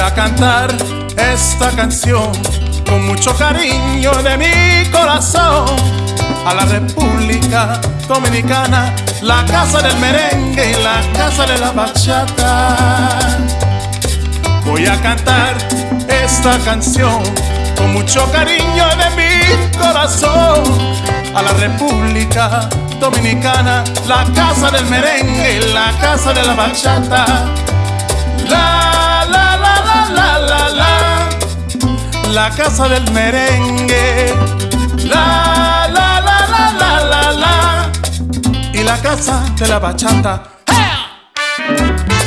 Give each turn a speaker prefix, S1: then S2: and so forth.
S1: a cantar esta canción con mucho cariño de mi corazón a la República Dominicana, la casa del merengue y la casa de la bachata. Voy a cantar esta canción con mucho cariño de mi corazón a la República Dominicana, la casa del merengue y la casa de la bachata. la casa del merengue. La, la, la, la, la, la, la. Y la casa de la bachata. ¡Hey!